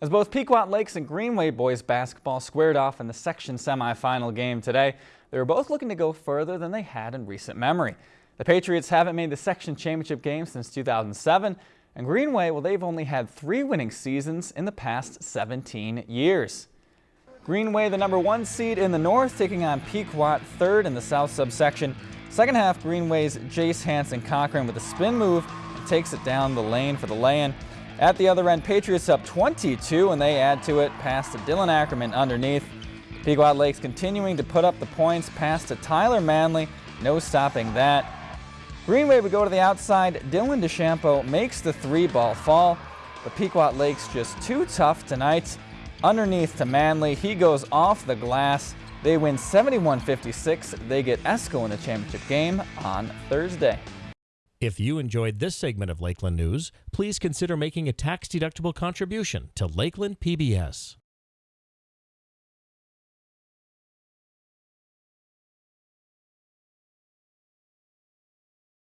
As both Pequot Lakes and Greenway boys basketball squared off in the section semifinal game today, they were both looking to go further than they had in recent memory. The Patriots haven't made the section championship game since 2007, and Greenway, well, they've only had three winning seasons in the past 17 years. Greenway, the number one seed in the north, taking on Pequot, third in the south subsection. Second half, Greenway's Jace Hanson Cochran with a spin move takes it down the lane for the lay-in. At the other end, Patriots up 22 and they add to it Pass to Dylan Ackerman underneath. Pequot Lakes continuing to put up the points pass to Tyler Manley. No stopping that. Greenway would go to the outside. Dylan DeChampo makes the three ball fall. But Pequot Lakes just too tough tonight. Underneath to Manley. He goes off the glass. They win 71-56. They get Esko in the championship game on Thursday. If you enjoyed this segment of Lakeland News, please consider making a tax-deductible contribution to Lakeland PBS.